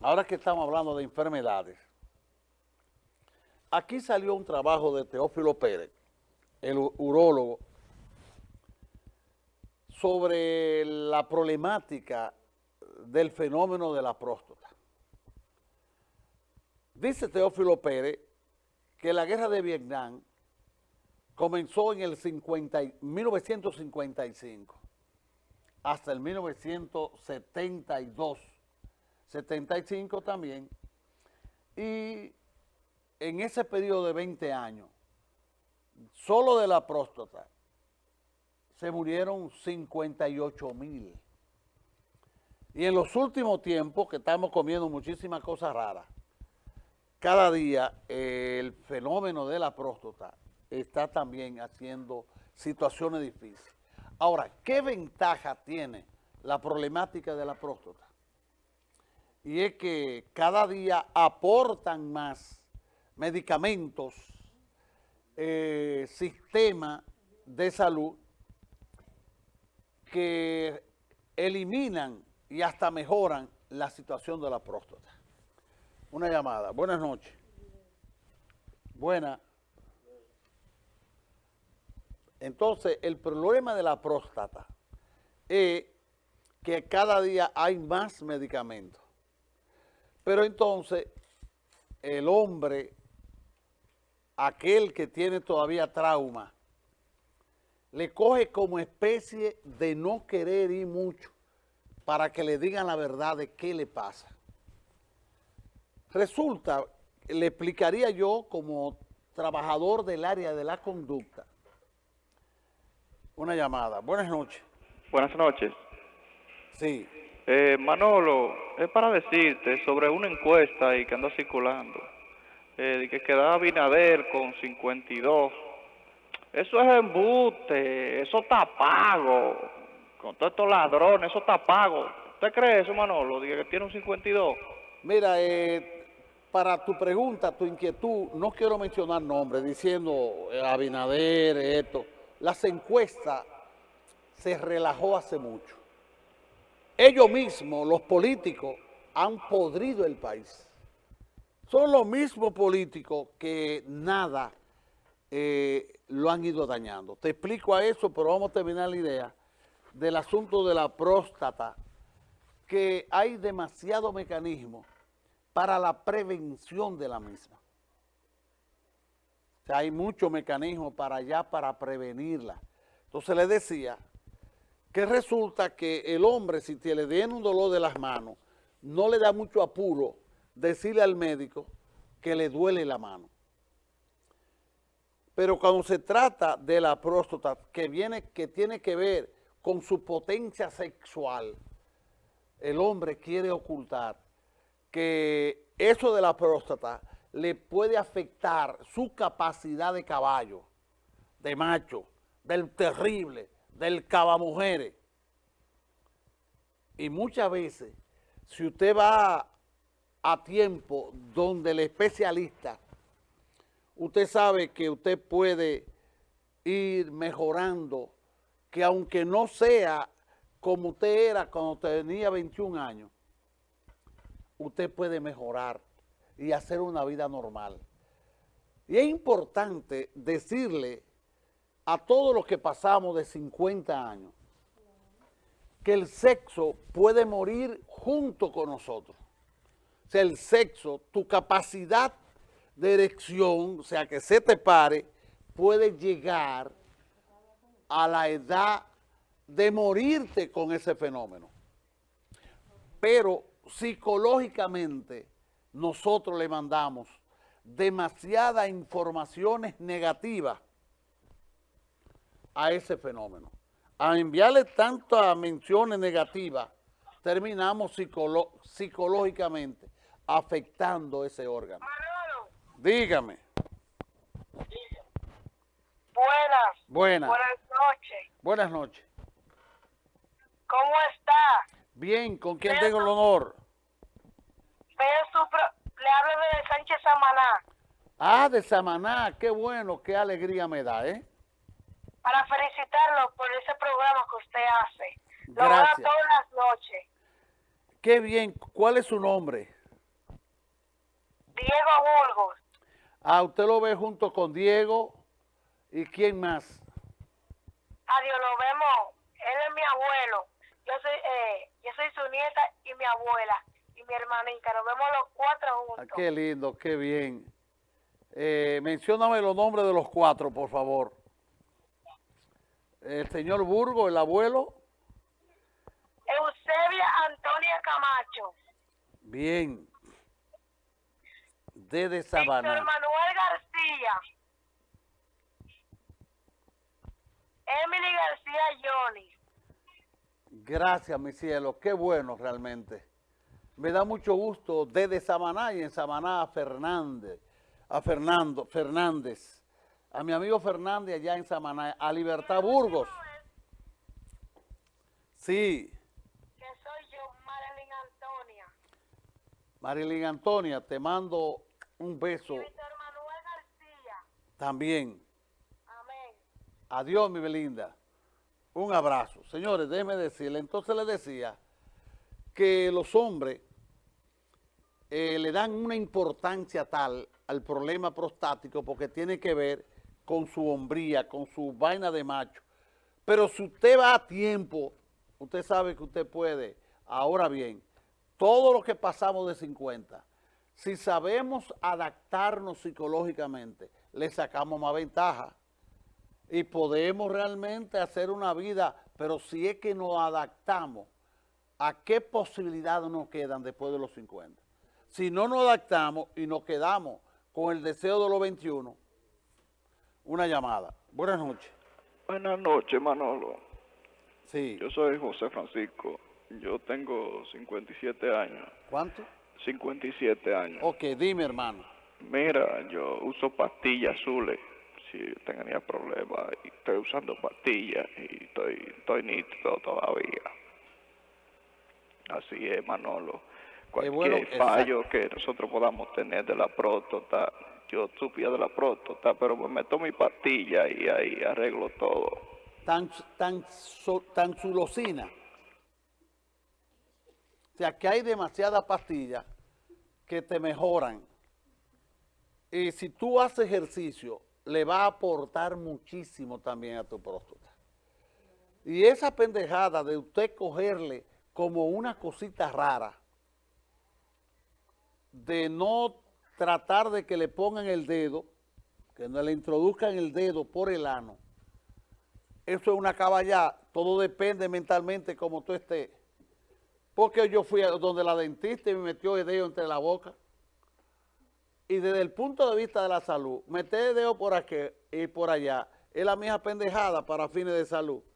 ahora que estamos hablando de enfermedades, aquí salió un trabajo de Teófilo Pérez, el urólogo, sobre la problemática del fenómeno de la próstata. Dice Teófilo Pérez que la guerra de Vietnam comenzó en el 1955 hasta el 1972, 75 también, y en ese periodo de 20 años, solo de la próstata, se murieron 58 mil. Y en los últimos tiempos, que estamos comiendo muchísimas cosas raras, cada día el fenómeno de la próstata está también haciendo situaciones difíciles. Ahora, ¿qué ventaja tiene la problemática de la próstata? Y es que cada día aportan más medicamentos, eh, sistemas de salud que eliminan y hasta mejoran la situación de la próstata. Una llamada. Buenas noches. Buena. Entonces, el problema de la próstata es que cada día hay más medicamentos. Pero entonces, el hombre, aquel que tiene todavía trauma, le coge como especie de no querer ir mucho para que le digan la verdad de qué le pasa. Resulta, le explicaría yo como trabajador del área de la conducta, una llamada. Buenas noches. Buenas noches. Sí. Eh, Manolo, es para decirte sobre una encuesta y que anda circulando, eh, de que quedaba Binader con 52. Eso es embuste, eso está pago, con todos estos ladrones, eso está pago. ¿Usted cree eso, Manolo, de que tiene un 52? Mira, eh, para tu pregunta, tu inquietud, no quiero mencionar nombres, diciendo eh, Abinader, esto las encuestas se relajó hace mucho. Ellos mismos, los políticos, han podrido el país. Son los mismos políticos que nada eh, lo han ido dañando. Te explico a eso, pero vamos a terminar la idea del asunto de la próstata, que hay demasiado mecanismo para la prevención de la misma hay muchos mecanismos para allá para prevenirla. Entonces le decía que resulta que el hombre, si le den un dolor de las manos, no le da mucho apuro decirle al médico que le duele la mano. Pero cuando se trata de la próstata, que, viene, que tiene que ver con su potencia sexual, el hombre quiere ocultar que eso de la próstata le puede afectar su capacidad de caballo, de macho, del terrible, del cabamujeres. Y muchas veces, si usted va a tiempo donde el especialista, usted sabe que usted puede ir mejorando, que aunque no sea como usted era cuando tenía 21 años, usted puede mejorar y hacer una vida normal. Y es importante decirle a todos los que pasamos de 50 años que el sexo puede morir junto con nosotros. O sea, el sexo, tu capacidad de erección, o sea, que se te pare, puede llegar a la edad de morirte con ese fenómeno. Pero psicológicamente nosotros le mandamos demasiadas informaciones negativas a ese fenómeno. A enviarle tantas menciones negativas, terminamos psicológicamente afectando ese órgano. Dígame. Buenas. Buenas. Buenas noches. Buenas noches. ¿Cómo está? Bien, ¿con quién tengo el honor? Le hablo de Sánchez Samaná. Ah, de Samaná, qué bueno, qué alegría me da, ¿eh? Para felicitarlo por ese programa que usted hace. Lo Gracias. todas las noches. Qué bien. ¿Cuál es su nombre? Diego Burgos. Ah, usted lo ve junto con Diego. ¿Y quién más? Adiós, lo vemos. Él es mi abuelo. Yo soy, eh, yo soy su nieta y mi abuela mi hermanita. Nos vemos los cuatro Ah, juntos. qué lindo, qué bien. Eh, mencióname los nombres de los cuatro, por favor. El señor Burgo, el abuelo. Eusebia Antonia Camacho. Bien. Desde Víctor Sabana. Manuel García. Emily García Johnny. Gracias, mi cielo. Qué bueno realmente. Me da mucho gusto desde Samaná y en Samaná a Fernández, a Fernando Fernández, a mi amigo Fernández allá en Samaná, a Libertad Burgos. Sí, Que soy yo, Marilyn Antonia. Marilyn Antonia, te mando un beso Y Víctor Manuel García. también. Amén. Adiós, mi Belinda. Un abrazo. Señores, déjeme decirle, entonces le decía que los hombres eh, le dan una importancia tal al problema prostático porque tiene que ver con su hombría, con su vaina de macho. Pero si usted va a tiempo, usted sabe que usted puede. Ahora bien, todo lo que pasamos de 50, si sabemos adaptarnos psicológicamente, le sacamos más ventaja y podemos realmente hacer una vida, pero si es que nos adaptamos, ¿a qué posibilidades nos quedan después de los 50? Si no nos adaptamos y nos quedamos con el deseo de los 21, una llamada. Buenas noches. Buenas noches, Manolo. Sí. Yo soy José Francisco. Yo tengo 57 años. ¿Cuánto? 57 años. Ok, dime, hermano. Mira, yo uso pastillas azules. Si tenía problemas, estoy usando pastillas y estoy, estoy nítido todavía. Así es, Manolo. Cualquier bueno, fallo que nosotros podamos tener de la próstata, yo supía de la próstata, pero me meto mi pastilla y ahí arreglo todo. Tan, tan, so- tan sulosina. O sea, que hay demasiadas pastillas que te mejoran. Y si tú haces ejercicio, le va a aportar muchísimo también a tu próstata. Y esa pendejada de usted cogerle como una cosita rara, de no tratar de que le pongan el dedo, que no le introduzcan el dedo por el ano, eso es una caballá, todo depende mentalmente como tú estés. Porque yo fui a donde la dentista y me metió el dedo entre la boca. Y desde el punto de vista de la salud, meter el dedo por aquí y por allá es la misma pendejada para fines de salud.